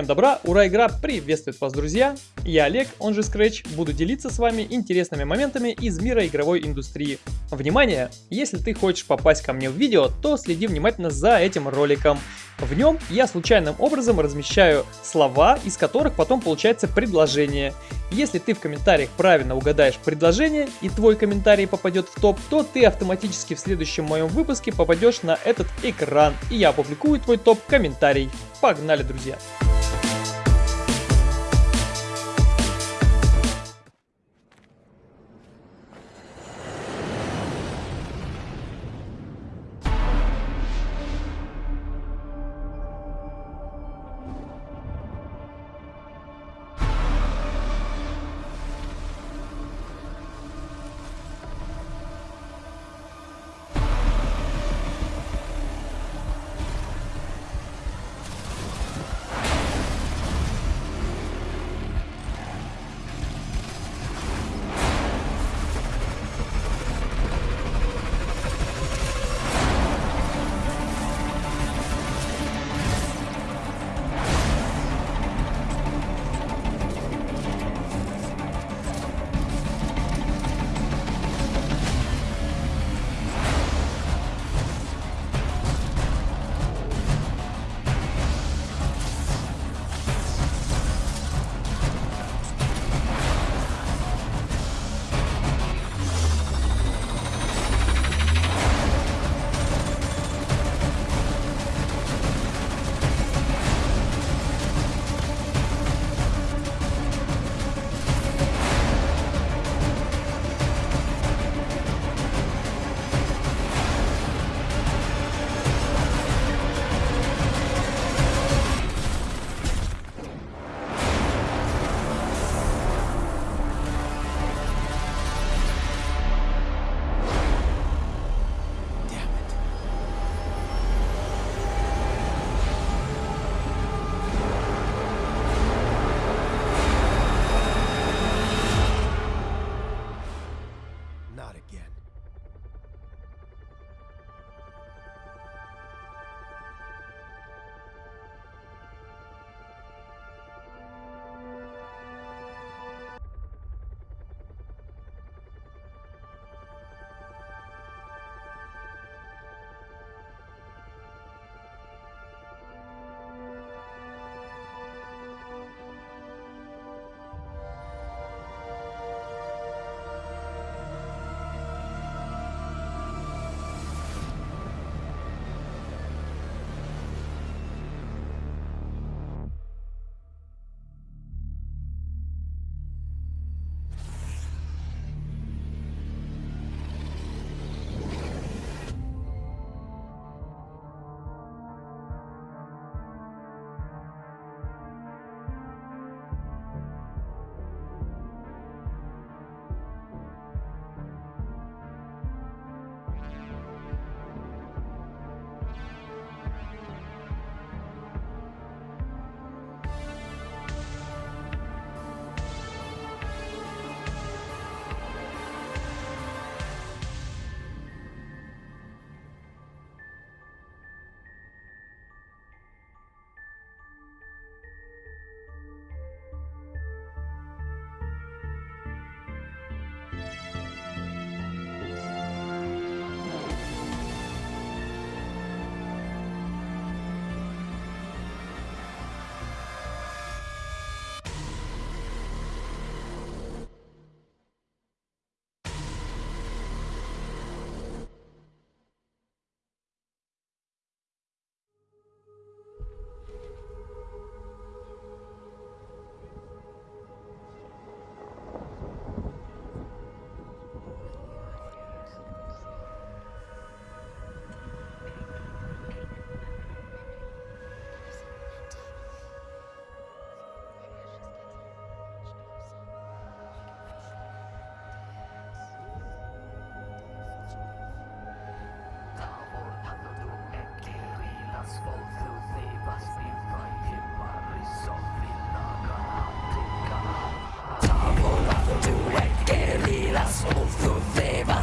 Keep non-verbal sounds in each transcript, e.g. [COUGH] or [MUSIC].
Всем добра, ура, игра приветствует вас, друзья! Я Олег, он же Scratch, буду делиться с вами интересными моментами из мира игровой индустрии. Внимание! Если ты хочешь попасть ко мне в видео, то следи внимательно за этим роликом. В нем я случайным образом размещаю слова, из которых потом получается предложение. Если ты в комментариях правильно угадаешь предложение и твой комментарий попадет в топ, то ты автоматически в следующем моем выпуске попадешь на этот экран и я опубликую твой топ-комментарий. Погнали, друзья!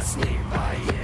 asleep by you.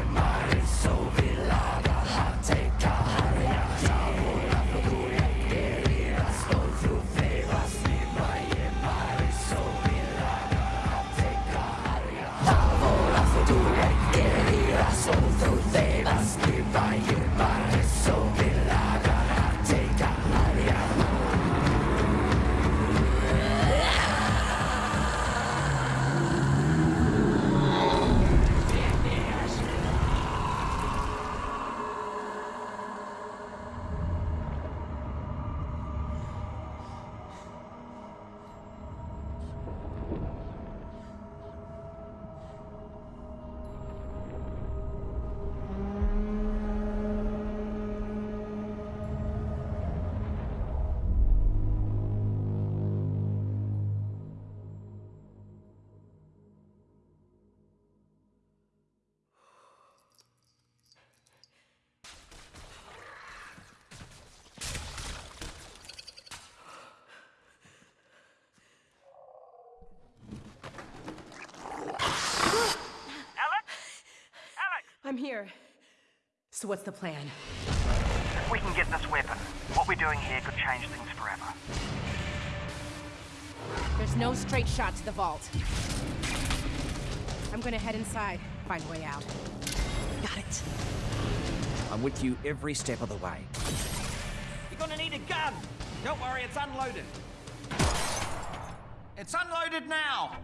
Here. So what's the plan? If we can get this weapon, what we're doing here could change things forever. There's no straight shot to the vault. I'm gonna head inside, find a way out. Got it. I'm with you every step of the way. You're gonna need a gun! Don't worry, it's unloaded. It's unloaded now!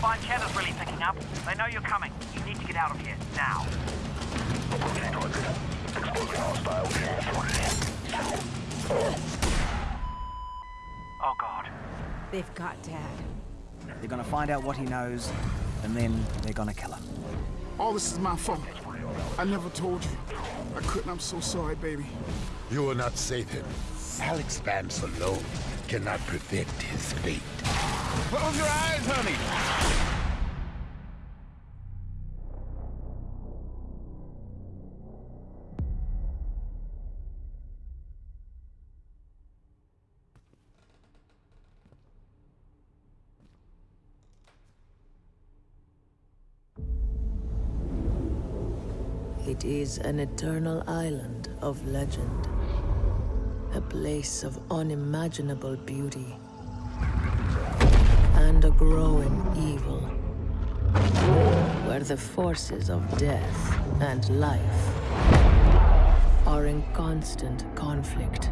Combine channel's really picking up. They know you're coming. You need to get out of here, now. Approaching target. Exposing hostile Oh god. They've got Dad. They're gonna find out what he knows, and then they're gonna kill him. All this is my fault. I never told you. I couldn't. I'm so sorry, baby. You will not save him. Alyx Vance alone cannot prevent his fate. Close your eyes, honey. It is an eternal island of legend. A place of unimaginable beauty. And a growing evil. Where the forces of death and life are in constant conflict.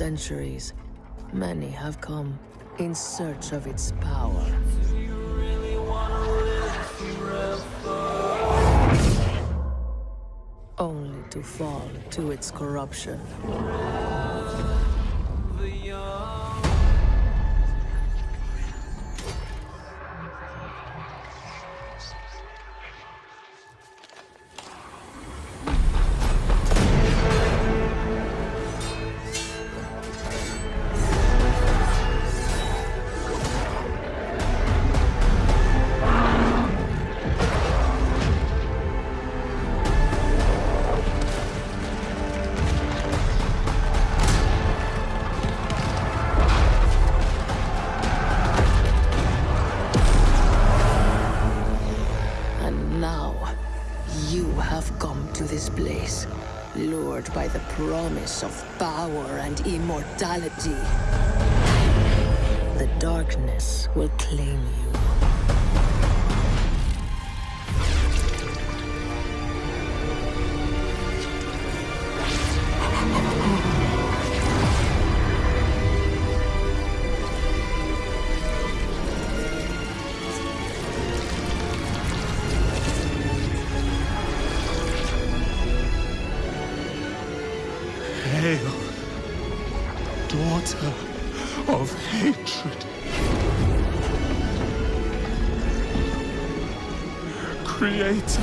Centuries, many have come in search of its power. Only to fall to its corruption. Promise of power and immortality. The darkness will claim you. Creator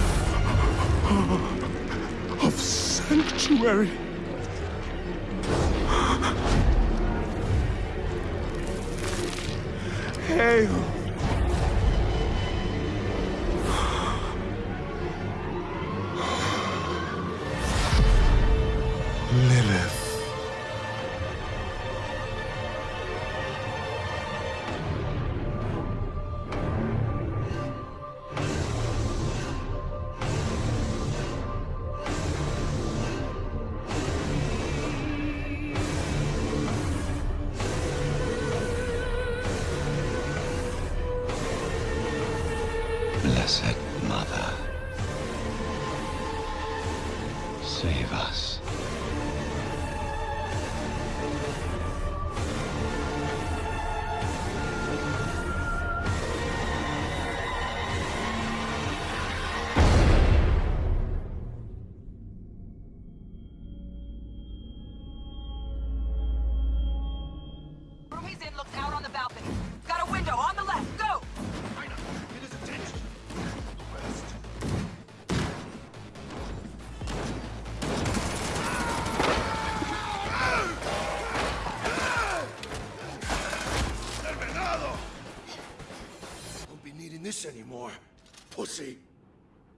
of sanctuary. Hail.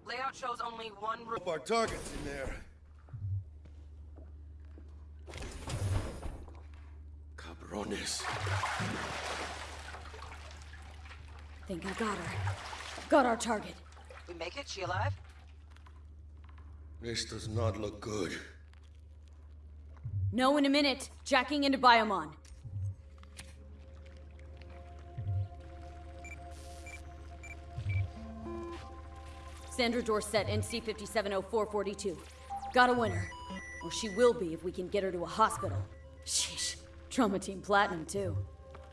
Layout shows only one room. Our target's in there. Cabrones. Think I got her. Got our target. We make it? She alive? This does not look good. No in a minute. Jacking into Biomon. Sandra Dorsett, NC 570442. Got a winner. Or she will be if we can get her to a hospital. Sheesh. Trauma Team Platinum, too.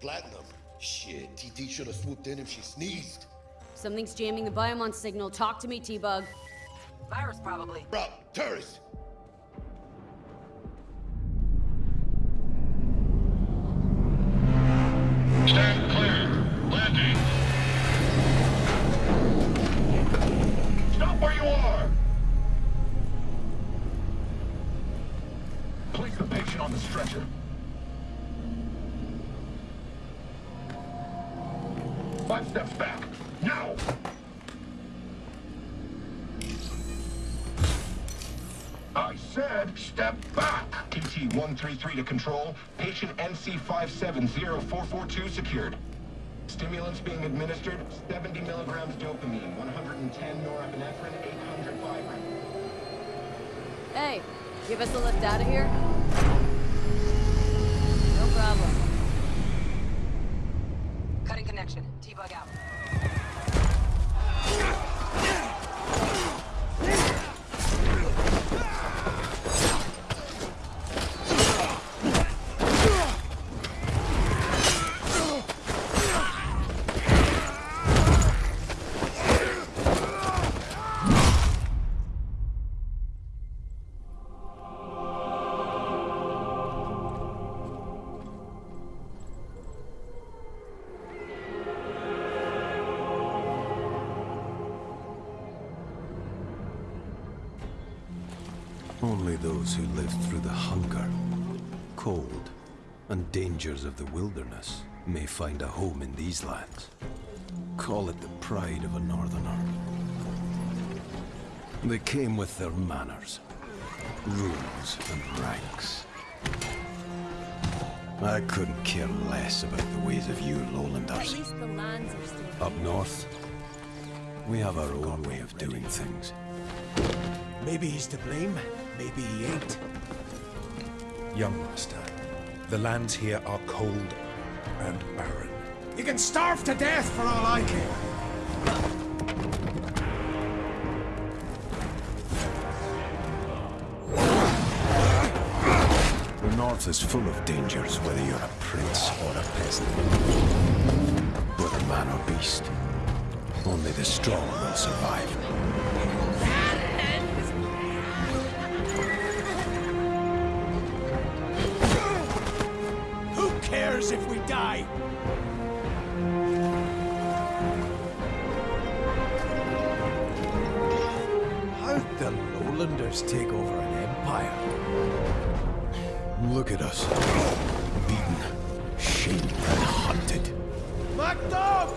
Platinum? Shit, TT should have swooped in if she sneezed. Something's jamming the Biomon signal. Talk to me, T-Bug. Virus, probably. Rob, terrorist! T one three three to control. Patient NC five seven zero four four two secured. Stimulants being administered, 70 milligrams dopamine, 110 norepinephrine, 800 fibrin. Hey, give us a lift out of here? No problem. Cutting connection. T-Bug out. Those who lived through the hunger, cold, and dangers of the wilderness may find a home in these lands. Call it the pride of a northerner. They came with their manners, rules, and ranks. I couldn't care less about the ways of you lowlanders. least the lands are still... Up north, we have our own way of doing things. Maybe he's to blame, maybe he ain't. Young master, the lands here are cold and barren. You can starve to death for all I care. The north is full of dangers, whether you're a prince or a peasant. Whether man or beast, only the strong will survive. Who cares if we die? How'd the lowlanders take over an empire? Look at us. Beaten, shamed, and hunted. Macduff!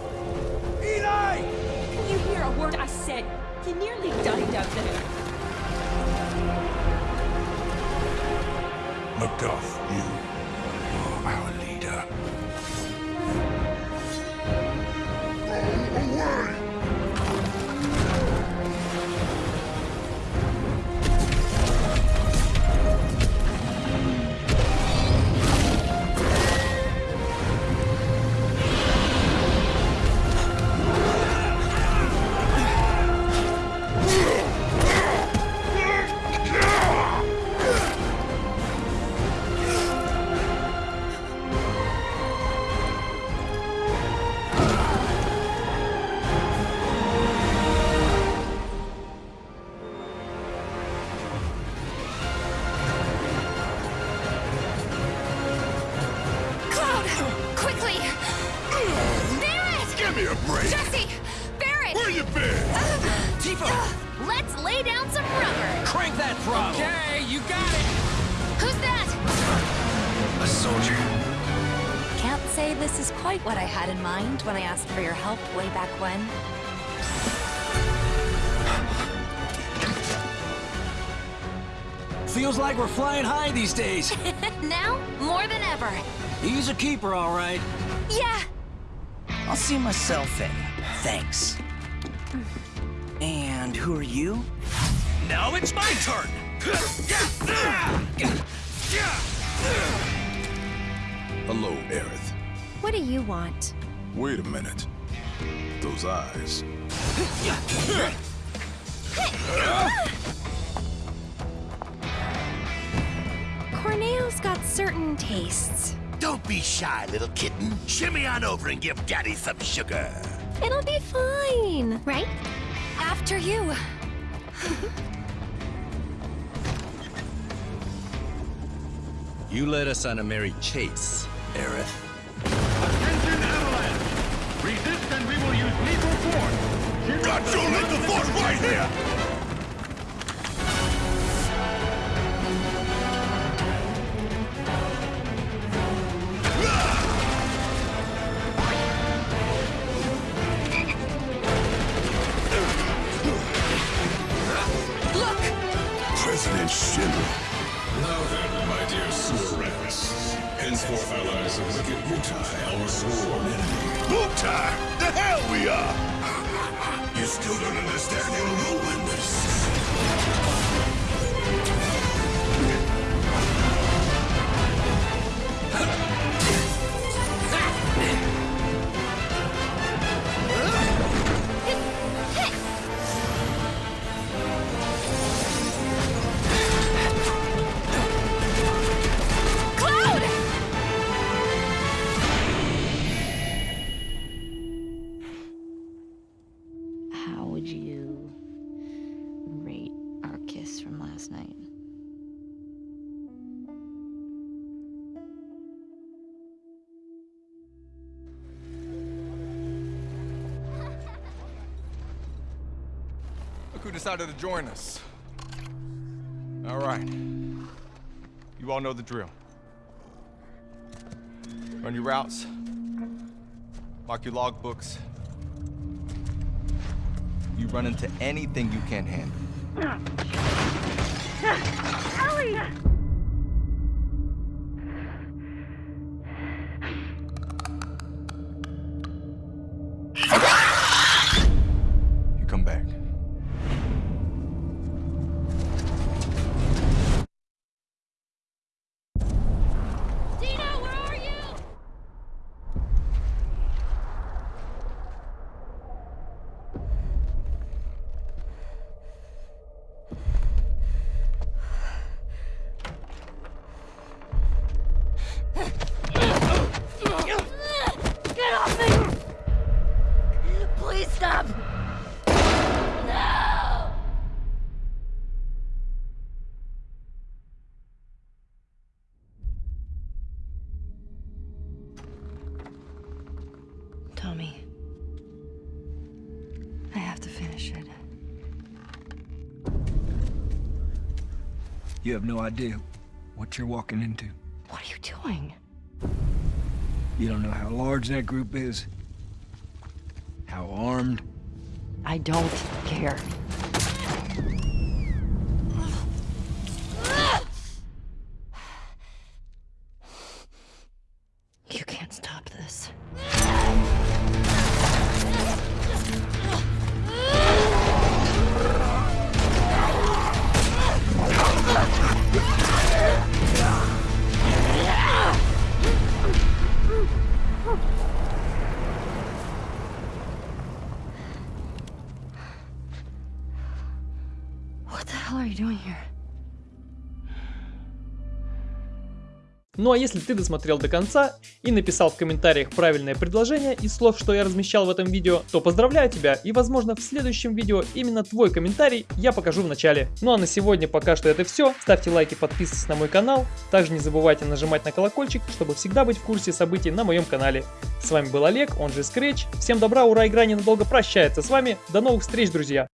Eli! Can you hear a word I said? You nearly died out there. Macduff, you me a break! Jessie! Barret! Where you been? Uh, Tifa! Uh, let's lay down some rubber! Crank that throttle! Okay, you got it! Who's that? A soldier. Can't say this is quite what I had in mind when I asked for your help way back when. Feels like we're flying high these days. [LAUGHS] now, more than ever. He's a keeper, all right. Yeah, I'll see myself in. Thanks. And who are you? Now it's my turn! Hello, Aerith. what do you want? Wait a minute. Those eyes. Corneo's got certain tastes. Don't be shy, little kitten. Shimmy on over and give Daddy some sugar. It'll be fine, right? After you. You led us on a merry chase, Aerith. Attention, Avalanche! Resist and we will use lethal force. Got your lethal force right here! Decided to join us. All right. You all know the drill. Run your routes. Mark your logbooks. You run into anything you can't handle. [COUGHS] Ellie! You have no idea what you're walking into. What are you doing? You don't know how large that group is, how armed. I don't care. Ну а если ты досмотрел до конца и написал в комментариях правильное предложение из слов, что я размещал в этом видео, то поздравляю тебя и возможно в следующем видео именно твой комментарий я покажу в начале. Ну а на сегодня пока что это все. Ставьте лайки, подписывайтесь на мой канал. Также не забывайте нажимать на колокольчик, чтобы всегда быть в курсе событий на моем канале. С вами был Олег, он же Scratch. Всем добра, ура, игра ненадолго прощается с вами. До новых встреч, друзья!